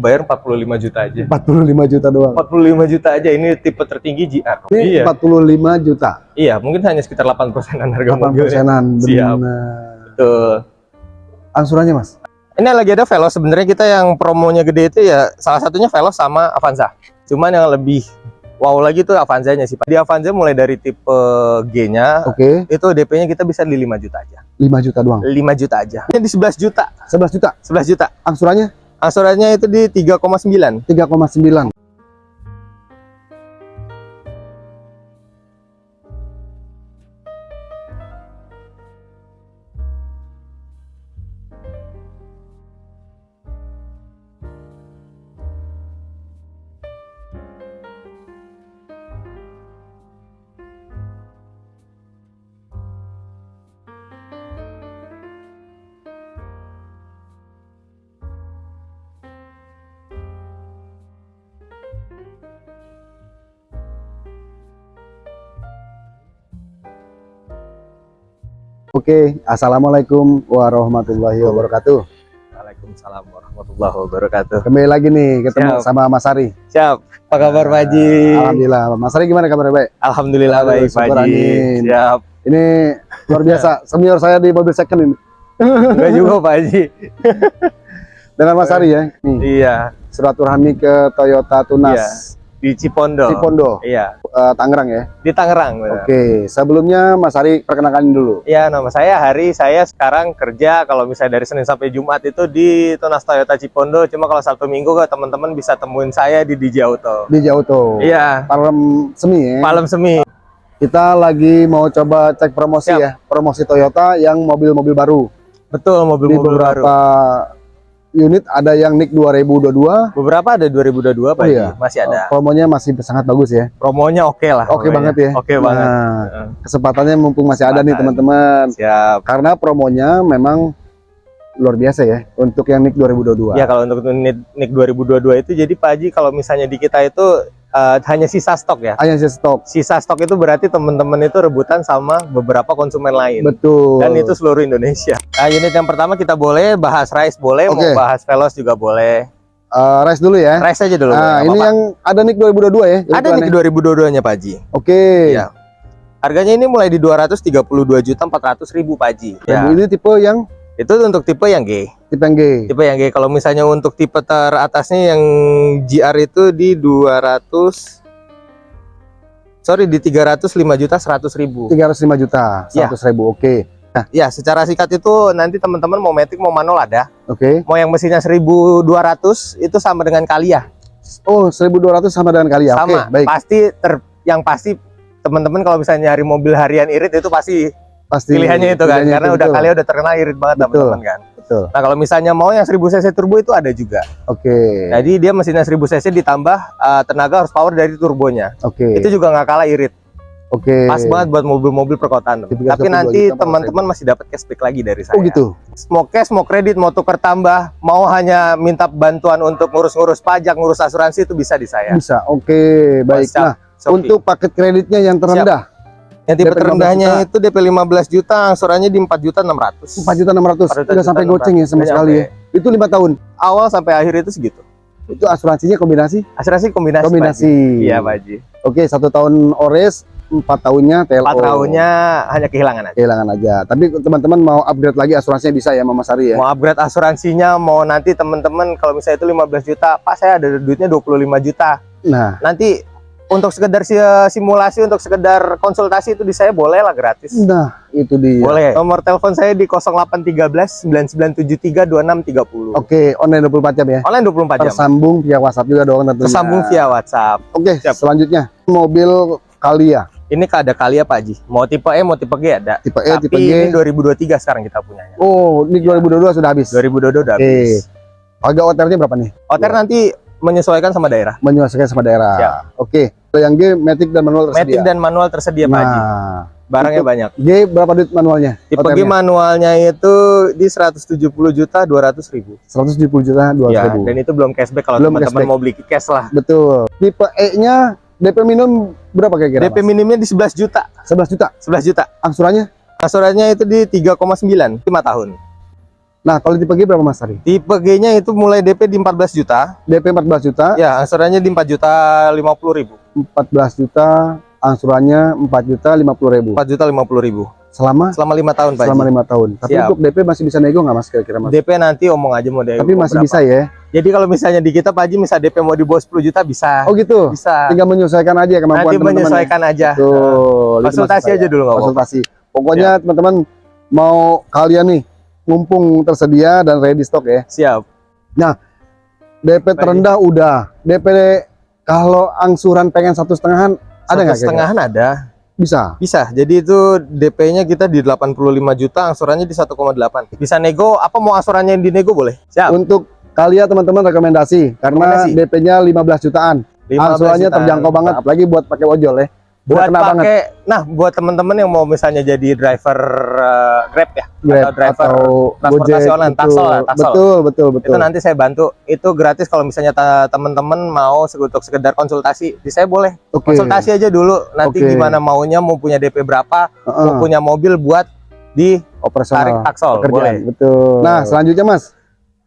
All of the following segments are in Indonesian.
bayar 45 juta aja. 45 juta doang. 45 juta aja ini tipe tertinggi GR. Ini iya. 45 juta. Iya, mungkin hanya sekitar 8 persenan harga 8 mobilnya. persenan. Siap. Benar. Betul. Angsurannya mas? Ini lagi ada Veloz sebenarnya kita yang promonya gede itu ya salah satunya Veloz sama Avanza. Cuman yang lebih wow lagi tuh Avanzanya sih. Pak. Di Avanza mulai dari tipe G-nya Oke. itu DP-nya kita bisa di 5 juta aja. 5 juta doang. 5 juta aja. Ini di 11 juta. 11 juta. 11 juta. Angsurannya Angsurannya itu di 3,9. 3,9. Oke, Assalamualaikum warahmatullahi wabarakatuh. Waalaikumsalam warahmatullahi wabarakatuh. Kembali lagi nih ketemu Siap. sama Mas Ari. Siap. Apa kabar Pak Haji? Alhamdulillah. Mas Ari gimana kabarnya baik? Alhamdulillah Aduh, baik Pak Haji. Siap. Ini luar biasa. Senior saya di mobil second ini. Enggak juga Pak Haji. Dengan Mas Ari ya. Nih, Iya. silaturahmi ke Toyota Tunas Di Cipondo. Cipondo, Iya. Eh, Tangerang ya. Di Tangerang. benar. Oke, sebelumnya Mas Ari perkenalkan dulu. Ya, nama saya Hari. Saya sekarang kerja kalau misalnya dari Senin sampai Jumat itu di Tunas Toyota Cipondo. Cuma kalau Sabtu Minggu ke teman-teman bisa temuin saya di DJ Auto. Di Jauto. Iya, Palem Semi ya. malam semi. Kita lagi mau coba cek promosi Siap. ya. Promosi Toyota yang mobil-mobil baru. Betul, Di mobil-mobil beberapa baru. Unit ada yang NIK 2022. Beberapa ada 2022 Pak Oh, iya. Masih ada. Promonya masih sangat bagus ya. Promonya oke lah. Oke pokoknya. banget ya. Oke banget. Nah, Heeh. kesempatannya mumpung masih ada nih teman-teman. Siap. Karena promonya memang luar biasa ya untuk yang NIK 2022. Ya kalau untuk NIK, NIK 2022 itu jadi Pak Haji kalau misalnya di kita itu eh, hanya sisa stok ya. Hanya sisa stok. Sisa stok itu berarti teman-teman itu rebutan sama beberapa konsumen lain. Betul. Dan itu seluruh Indonesia. Nah, unit yang pertama kita boleh bahas rice boleh, Oke. mau bahas velos juga boleh. Eh, rice dulu ya. Rice aja dulu. Nah, ini apa-apa. yang ada NIK 2022 ya. ada nih 2022-nya Pak Haji. Oke. Iya. Harganya ini mulai di 232 juta 400 ribu Pak Haji. Ya. Ini tipe yang Itu untuk tipe yang G. tipe yang G. Tipe yang G. Kalau misalnya untuk tipe teratasnya yang GR itu di 200 Sorry di 305 juta 100 ribu. 305 juta, Ya. 100 ribu. Oke. Ya, secara singkat itu nanti teman-teman mau matic mau manual ada. Oke. Mau yang mesinnya 1200 itu sama dengan Kalia. Oh, 1200 sama dengan kali ya. Oke, sama. baik. Pasti ter yang pasti teman-teman kalau misalnya nyari mobil harian irit itu pasti Pasti pilihannya itu kan pilihannya karena itu, udah betul. Kalia udah terkenal irit banget Betul. teman-teman kan. Betul. Nah, kalau misalnya mau yang 1000 cc turbo itu ada juga. Oke. Jadi dia mesinnya 1000 cc ditambah uh, tenaga horsepower dari turbonya. Oke. Itu juga nggak kalah irit. Oke. Pas banget buat mobil-mobil perkotaan. Tapi 32 nanti teman-teman masih dapat cashback lagi dari saya. Oh gitu. Mau cash, mau kredit, mau tuker tambah, mau hanya minta bantuan untuk ngurus-ngurus pajak, ngurus asuransi itu bisa di saya. Bisa. Oke, baik. WhatsApp, Nah, Shopee. untuk paket kreditnya yang terendah yang tipe DP 15 terendahnya itu DP 15 juta, angsurannya di 4 juta 600. 4 juta 600 udah sampai goceng ya sama Udah sekali ya. Itu lima tahun. Awal sampai akhir itu segitu. Itu asuransinya kombinasi? Asuransi kombinasi. Kombinasi. Iya, Pak Haji. Oke, satu tahun ores, empat tahunnya TLO. 4 tahunnya hanya kehilangan aja. kehilangan aja. Tapi teman-teman mau upgrade lagi asuransinya bisa ya Mama Sari ya. Mau upgrade asuransinya, mau nanti teman-teman kalau misalnya itu 15 juta, Pak saya ada duitnya 25 juta. Nah, Nanti untuk sekedar si- simulasi, untuk sekedar konsultasi itu di saya boleh lah gratis. nah itu dia. Boleh. Nomor telepon saya di 0813 9973 2630. Oke, online 24 jam ya. Online 24 jam. Tersambung via WhatsApp juga dong tentunya. Tersambung via WhatsApp. Oke, Siap. selanjutnya mobil Kalia Ini ada kali ya Pak Haji. Mau tipe E, mau tipe G ada. tipe E, Tapi tipe ini G. 2023 sekarang kita punyanya. Oh, ini 2022 sudah habis. 2022 udah Oke. habis. Harga OTR-nya berapa nih? OTR nanti menyesuaikan sama daerah. Menyesuaikan sama daerah. Siap. Oke. Kalau yang G, Matic dan manual tersedia. Matic dan manual tersedia Pak Haji. nah, Barangnya banyak. G berapa duit manualnya? Tipe G manualnya itu di 170 juta 200 ribu. 170 juta 200 Ya, ribu. dan itu belum cashback kalau teman-teman mau beli cash lah. Betul. Tipe E-nya DP minimum berapa kira-kira? DP Mas? minimnya di 11 juta. 11 juta. 11 juta. Angsurannya Angsurannya itu di 3,9 5 tahun. Nah, kalau tipe G berapa Mas tadi? Tipe G-nya itu mulai DP di 14 juta. DP 14 juta, Ya, angsurannya di 4 juta 50 ribu. 14 juta, angsurannya 4 juta 50 ribu. 4 juta 50 ribu. Selama Selama 5 tahun, Pak selama lima tahun. Tapi Siap. untuk DP masih bisa nego nggak Mas kira-kira Mas? DP nanti omong aja mau DP Tapi masih berapa. bisa ya. Jadi kalau misalnya di kita Pak Haji misal DP mau di bawah 10 juta bisa. Oh gitu. bisa. Tinggal menyesuaikan aja kemampuan Nanti teman-teman. ya. menyesuaikan aja. Tuh, itu Konsultasi aja saya. dulu nggak apa-apa. Konsultasi. Pokoknya teman-teman mau kalian nih mumpung tersedia dan ready stock ya. Siap. DP terendah udah. DP kalau angsuran pengen satu setengahan ada nggak? setengahan ada. Bisa. Bisa. Jadi itu DP-nya kita di 85 juta, angsurannya di 1,8. Bisa nego, apa mau angsurannya yang dinego boleh? Siap. Untuk kalian teman-teman rekomendasi karena. DP-nya 15 jutaan. 15 Angsurannya jutaan. terjangkau banget apalagi buat pakai ojol ya. Buat kena banget. pakai, nah buat teman-teman yang mau misalnya jadi driver eh, Grab ya, Grab atau driver atau transportasi Gojek, online, betul. taksel lah, taksel. Betul, betul, betul. itu nanti saya bantu. Itu gratis kalau misalnya teman-teman mau untuk sekedar konsultasi, di saya boleh Oke. konsultasi aja dulu. Nanti Oke. gimana maunya, mau punya DP berapa, Heeh. mau punya mobil buat di operasional tarik taksol, boleh. Betul. Nah, selanjutnya Mas,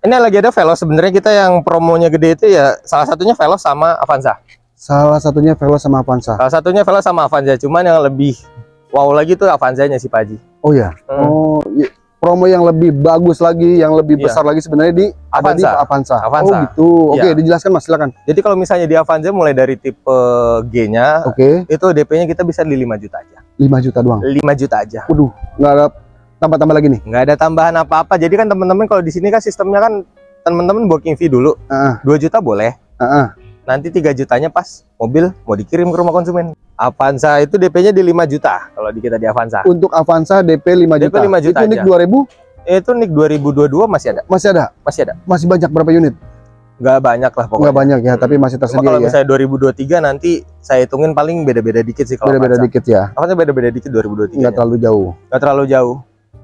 Ini lagi ada Veloz. Sebenarnya kita yang promonya gede itu ya salah satunya Veloz sama Avanza. Salah satunya Veloz sama Avanza. Salah satunya Veloz sama Avanza. Cuman yang lebih wow lagi tuh Avanzanya sih Pak Haji. Oh ya. Hmm. Oh, iya. promo yang lebih bagus lagi, yang lebih Iya. besar lagi sebenarnya di ada di Avanza. Avanza. Avanza. Oh gitu. Oke, Iya. dijelaskan Mas, silakan. Jadi kalau misalnya di Avanza mulai dari tipe G-nya Oke, itu DP-nya kita bisa di 5 juta aja. 5 juta doang. 5 juta aja. Waduh, nggak ada tambah-tambah lagi nih. nggak ada tambahan apa-apa. Jadi kan teman-teman kalau di sini kan sistemnya kan teman-teman booking fee dulu. Heeh, 2 juta boleh. heeh. Nanti 3 jutanya pas mobil mau dikirim ke rumah konsumen. Avanza itu DP-nya di 5 juta kalau di kita di Avanza. Untuk Avanza DP 5 DP juta. 5 juta Itu nik aja. 2000 Itu NIK 2022 masih ada. masih ada. Masih ada. Masih banyak berapa unit? Nggak banyak lah pokoknya. Nggak banyak ya, tapi masih Cuma tersedia kalau ya. misalnya 2023 nanti saya hitungin paling beda-beda dikit sih kalau Beda-beda dikit ya. Avanza beda-beda dikit 2023. Nggak terlalu jauh. Nggak terlalu jauh.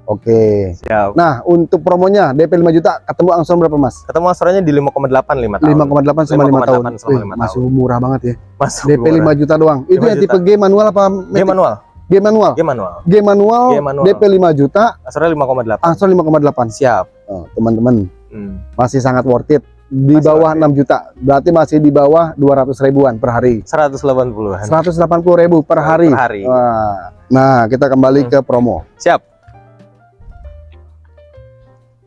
Oke. Siap. Nah, untuk promonya DP 5 juta ketemu angsuran berapa, Mas? Ketemu angsurannya di 5,8 5 tahun. 5,8 sama 5 tahun. 5,8 sama Wih, lima masih tahun. murah banget ya. Masuk DP 5 juta doang. Itu 5 yang tipe G manual apa G manual. G manual. G manual. G manual, G manual. DP 5 juta, Angsurannya 5,8. angsuran 5,8. Siap. Oh, teman-teman, Hmm. masih sangat worth it. Di Masih bawah. 6 juta. Berarti masih di bawah 200 ribuan per hari. 180-an 180 ribu per hari. per hari. Wah. Nah, kita kembali Hmm. ke promo. Siap.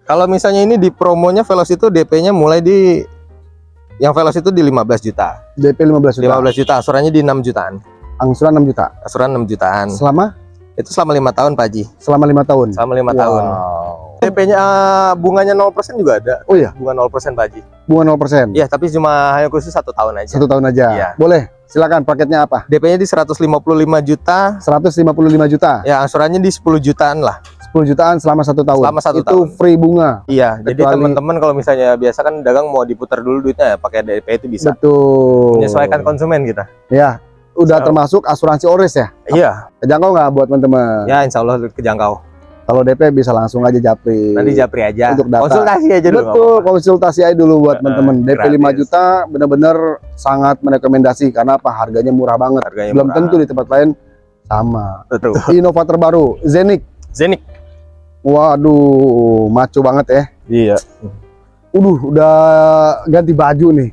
Kalau misalnya ini di promonya Veloz itu DP-nya mulai di yang Veloz itu di 15 juta. DP 15 juta. 15 juta, asurannya di 6 jutaan. Angsuran 6 juta. Asuran 6 jutaan. Selama Itu selama lima tahun, Pak Haji. selama 5 tahun. Selama lima Wow. tahun. DP-nya eh, bunganya 0% juga ada. Oh iya, Bunga 0% Pak Haji. Bunga 0%. Iya, tapi cuma hanya khusus satu tahun aja. Satu tahun aja. Iya. Boleh. Silakan paketnya apa? DP-nya di 155 juta. 155 juta. Ya, angsurannya di 10 jutaan lah. 10 jutaan selama satu tahun. Selama satu Itu tahun. free bunga. Iya, jadi teman-teman kalau misalnya biasa kan dagang mau diputar dulu duitnya ya pakai DP itu bisa. Betul. Menyesuaikan konsumen kita. Ya, udah So. termasuk asuransi Ores ya. Iya, Kejangkau nggak buat teman-teman? ya insya Allah kejangkau. Kalau DP bisa langsung aja japri. Nanti japri aja. Untuk data. Konsultasi aja dulu. Betul, konsultasi aja dulu buat teman-teman. DP 5 gratis. juta benar-benar sangat merekomendasi karena apa? Harganya murah banget. Harganya Belum murah. tentu di tempat lain sama. Betul. Innova terbaru, Zenik. Zenik. Waduh, maco banget ya. Iya. Udah, udah ganti baju nih.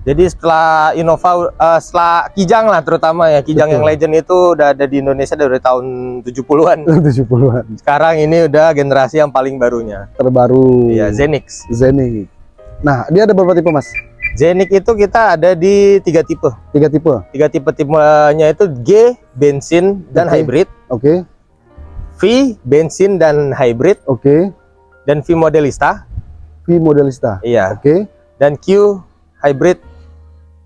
Jadi setelah Innova, eh, setelah Kijang lah terutama ya, Kijang Betul. yang legend itu udah ada di Indonesia dari tahun 70-an. 70-an. Sekarang ini udah generasi yang paling barunya. Terbaru. Iya, Zenix. Zenik. Nah, dia ada berapa tipe, Mas? Zenik itu kita ada di tiga tipe. Tiga tipe. Tiga tipe tipenya itu G, bensin dan hybrid. Oke, V, bensin dan hybrid. oke. Dan V modelista. V modelista. Iya. Oke. Dan Q, hybrid.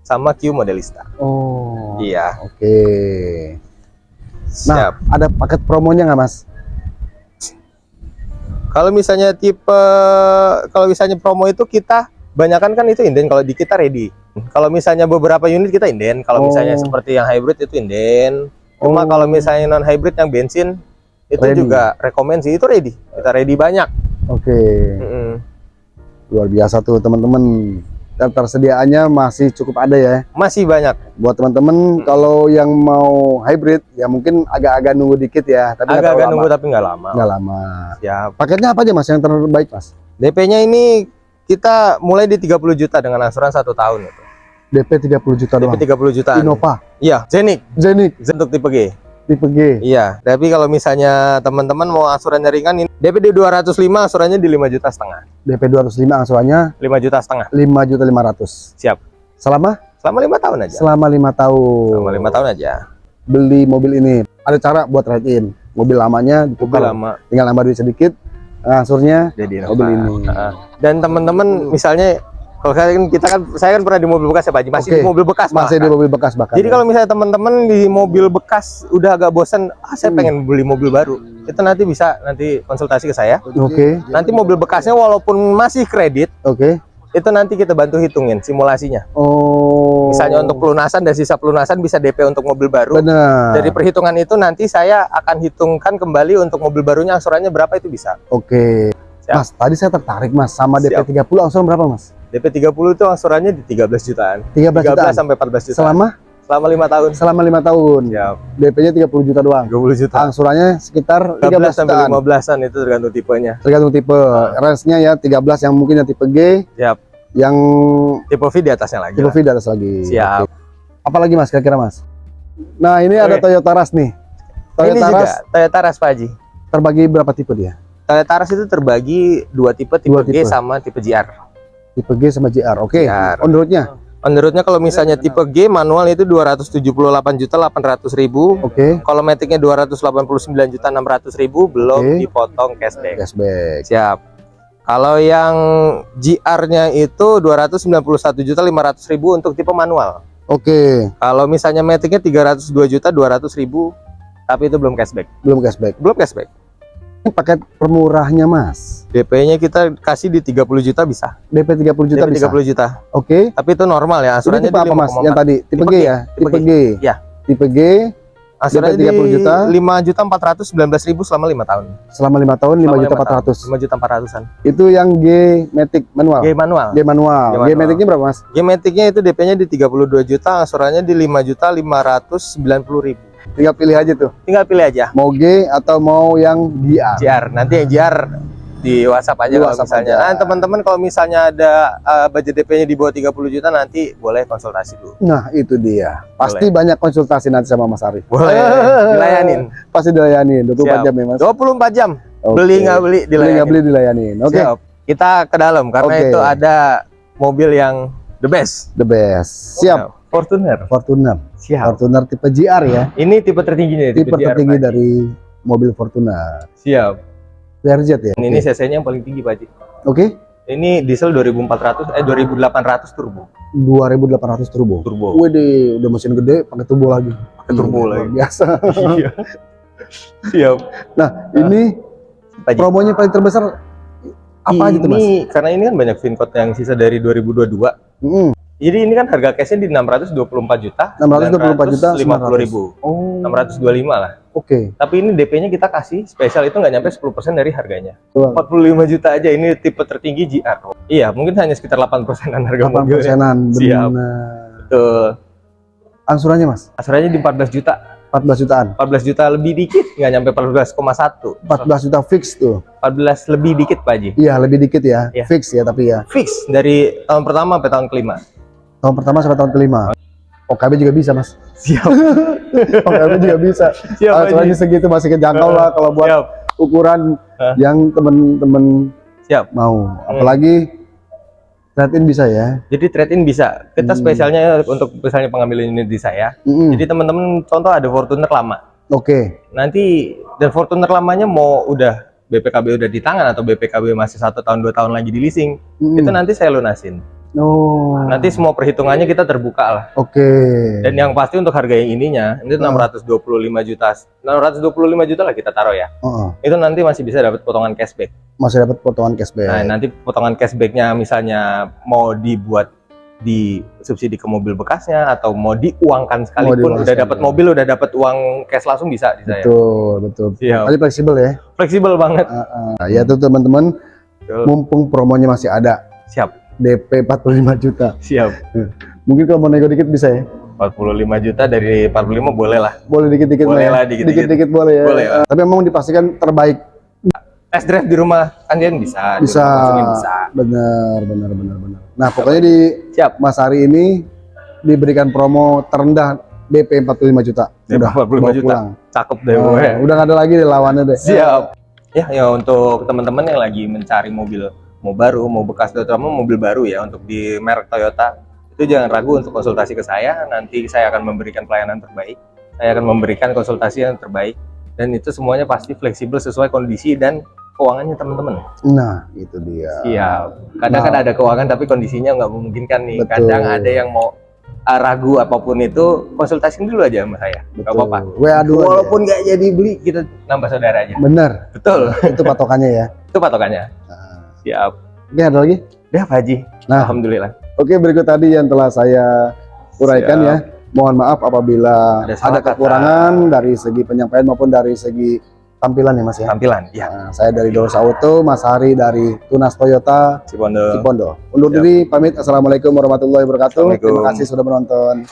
Sama Q modelista. Oh. Iya. Oke. Nah, Siap. ada paket promonya nggak, Mas? Kalau misalnya tipe, kalau misalnya promo itu kita banyakan kan itu inden. Kalau di kita ready. Kalau misalnya beberapa unit kita inden. Kalau misalnya Oh. seperti yang hybrid itu inden. Cuma Oh. kalau misalnya non hybrid yang bensin itu Ready. juga rekomend sih itu ready. Kita ready banyak. Oke. Mm-mm. Luar biasa tuh, teman-teman. Ketersediaannya masih cukup ada ya. Masih banyak. Buat teman-teman kalau yang mau hybrid ya mungkin agak-agak nunggu dikit ya, tapi Agak-agak nunggu tapi nggak lama. Nggak lama. Siap. Paketnya apa aja mas yang terbaik mas? DP-nya ini kita mulai di 30 juta dengan angsuran satu tahun itu. DP 30 juta DP doang. 30 jutaan. Innova, Iya, Zenik Zenith, untuk tipe G. tipe G. Iya, tapi kalau misalnya teman-teman mau angsurannya ringan ini DP di 205 angsurannya di 5 juta setengah. DP 205 angsurannya 5 juta setengah. 5 juta 500. Siap. Selama Selama lima tahun aja. selama lima tahun. Selama lima tahun aja. Beli mobil ini ada cara buat trade in. Mobil lamanya Mobil ditukar, lama tinggal nambah duit sedikit, angsurnya jadi mobil ini. Dan teman-teman misalnya kalau saya kan kita kan saya kan pernah di mobil bekas ya Pak Haji, masih Oke. di mobil bekas masih di malah. mobil bekas bahkan. Jadi ya. kalau misalnya teman-teman di mobil bekas udah agak bosan, ah saya Hmm. pengen beli mobil baru. Itu nanti bisa nanti konsultasi ke saya. Oke, Nanti mobil bekasnya walaupun masih kredit, oke. itu nanti kita bantu hitungin simulasinya. Oh. Misalnya untuk pelunasan dan sisa pelunasan bisa DP untuk mobil baru. benar. Dari perhitungan itu nanti saya akan hitungkan kembali untuk mobil barunya angsurannya berapa itu bisa. Oke. Siap. Mas, tadi saya tertarik Mas sama DP Siap. 30 angsuran berapa Mas? DP 30 itu angsurannya di 13 jutaan. 13 13 jutaan. sampai 14 juta. Selama selama 5 tahun. selama lima tahun. Ya, DP-nya 30 juta doang. 30 juta. Angsurannya sekitar 13 13 sampai jutaan. 15-an itu tergantung tipenya. Tergantung tipe. Range-nya ya 13 yang mungkin yang tipe G, Siap. yang Tipe V di atasnya lagi. tipe lah. V di atas lagi. Siap. Oke. Apalagi Mas kira-kira Mas? Nah, ini ada Oke. Toyota Rush nih. Toyota Ini juga Rush Toyota Rush Pak Haji. terbagi berapa tipe dia? Toyota Rush itu terbagi dua tipe, tipe Dua G tipe. sama tipe GR. Tipe G sama JR. Oke. JR. On the road-nya? Menurutnya kalau misalnya tipe G manual itu 278 juta 800 ribu. Oke. Kalau metiknya 289 juta 600 ribu belum Oke. dipotong cashback. Cashback. Siap. Kalau yang GR-nya itu 291 juta 500 ribu untuk tipe manual. Oke, Kalau misalnya metiknya 302 juta 200 ribu tapi itu belum cashback. belum cashback. Belum cashback. Ini paket permurahnya Mas. DP-nya kita kasih di 30 juta bisa. DP 30 juta DP bisa. 30 juta. Oke. Tapi itu normal ya, Ini asurannya tipe apa Mas? 5,4. Yang tadi tipe, Tipe G, G, ya? tipe Tipe G. Ya. Tipe G Asurannya DP 30 di juta. 5 juta 419 ribu selama 5 tahun. selama lima tahun 5 Selama juta lima tahun. 400. 5 juta 400-an. Itu yang G Matic manual. G manual. G manual. G G. Maticnya berapa Mas? G Matic-nya itu DP-nya di 32 juta, asurannya di 5 juta 590 ribu. Tinggal pilih aja tuh. Tinggal pilih aja. Mau G atau mau yang GR. JR. Nanti yang JR di WhatsApp aja Di kalau WhatsApp misalnya. aja. Nah, teman-teman kalau misalnya ada uh, budget DP-nya di bawah 30 juta nanti boleh konsultasi dulu. Nah, itu dia. Pasti banyak konsultasi nanti sama Mas Arif. Boleh dilayanin. Pasti dilayanin 24 Siap. jam ya Mas. 24 jam. Oke. Beli nggak beli Beli dilayanin. nggak beli dilayanin. Oke. Siap. Kita ke dalam karena Oke. itu ada mobil yang the best. The best. Siap. Nah, Fortuner. Fortuner. Siap. Fortuner tipe GR ya. Ini tipe tertingginya Tipe GR, tertinggi dari mobil Fortuner. Siap. VRZ ya. Ini Oke. cc-nya yang paling tinggi, Pak Haji. Oke. Ini diesel 2400 eh 2800 turbo. 2800 turbo. Turbo. Wede, udah mesin gede pakai turbo lagi. Pakai turbo Hmm, lagi. Biasa. Iya. Siap. Nah, ini Pak Haji. promonya paling terbesar apa ini, gitu, Mas? Karena ini kan banyak VinCode yang sisa dari 2022. Hmm, Jadi ini kan harga cashnya di 624 juta. 624 juta 50 ribu. Oh. 625 lah. Oke. Tapi ini DP-nya kita kasih spesial itu nggak nyampe 10% dari harganya. Tuh. 45 juta aja ini tipe tertinggi GR. Iya, mungkin hanya sekitar 8 persenan harga 8 mobilnya. persenan. Siap. Benar. Tuh, Angsurannya, Mas? asurannya di 14 juta. 14 jutaan. 14 juta lebih dikit, nggak nyampe 14,1. 14 juta fix tuh. 14 lebih dikit Pak Haji. Iya, lebih dikit ya. Iya. Fix ya, tapi ya. Fix dari tahun pertama sampai tahun kelima. Tahun pertama sampai tahun kelima. OKB juga bisa, Mas. Siap. OKB juga bisa. Siap Pak Haji. Angsurannya segitu masih kejangkau lah kalau buat Siap. ukuran Hah? yang temen-temen Siap. mau. Apalagi trade-in bisa ya. Jadi trade-in bisa. Kita Hmm. spesialnya untuk misalnya pengambilan unit di saya. Mm-mm. Jadi teman-teman contoh ada Fortuner lama. Oke. Nanti dan Fortuner lamanya mau udah BPKB udah di tangan atau BPKB masih satu tahun dua tahun lagi di leasing, Mm-mm. itu nanti saya lunasin. Oh. Nanti semua perhitungannya kita terbuka lah. Oke. Dan yang pasti untuk harga yang ininya, itu Hmm. 625 juta. 625 juta lah kita taruh ya. Heeh. Itu nanti masih bisa dapat potongan cashback. Masih dapat potongan cashback. Nah, nanti potongan cashbacknya misalnya mau dibuat di subsidi ke mobil bekasnya atau mau diuangkan sekalipun diuangkan udah dapat mobil udah dapat uang cash langsung bisa di saya. betul, betul. Siap. Kali fleksibel ya. Fleksibel banget. Heeh. Nah, ya tuh teman-teman, mumpung promonya masih ada. Siap. DP 45 juta. Siap. Mungkin kalau mau nego dikit bisa ya? 45 juta dari 45 boleh lah. Boleh dikit-dikit Boleh Mas, ya? lah, dikit-dikit. Boleh ya. Boleh. Eh, Tapi memang dipastikan terbaik. Test drive di rumah Andian bisa. Bisa. bisa. Benar, benar, benar, benar. Nah, pokoknya di Siap. Mas Hari ini diberikan promo terendah DP 45 juta. DP Udah 45 bawa juta. pulang. Cakep deh. Gue. udah nggak ada lagi deh lawannya deh. Siap. Ya, ya untuk teman-teman yang lagi mencari mobil mau baru, mau bekas terutama mobil baru ya untuk di merek Toyota, itu jangan ragu untuk konsultasi ke saya. Nanti saya akan memberikan pelayanan terbaik. Saya akan memberikan konsultasi yang terbaik dan itu semuanya pasti fleksibel sesuai kondisi dan keuangannya teman-teman. Nah, itu dia. Siap. Kadang Nah. kan ada keuangan tapi kondisinya nggak memungkinkan nih. Betul. Kadang ada yang mau uh, ragu apa pun itu konsultasi dulu aja sama saya. Nggak apa-apa. Walaupun nggak jadi beli, kita nambah saudara aja. Bener, Betul. itu patokannya ya. itu patokannya. Siap. Oke, ada lagi? Udah Pak Haji. Nah. Alhamdulillah. Oke, berikut tadi yang telah saya uraikan Siap. ya. Mohon maaf apabila Ada ada, salah kata. kekurangan dari segi penyampaian maupun dari segi tampilan ya Mas ya. Tampilan. Ya. Nah, saya dari Dosa Auto, Mas Hari dari Tunas Toyota Cipondo. Cipondo. Undur Siap. diri, pamit. Assalamualaikum warahmatullahi wabarakatuh. Terima kasih sudah menonton.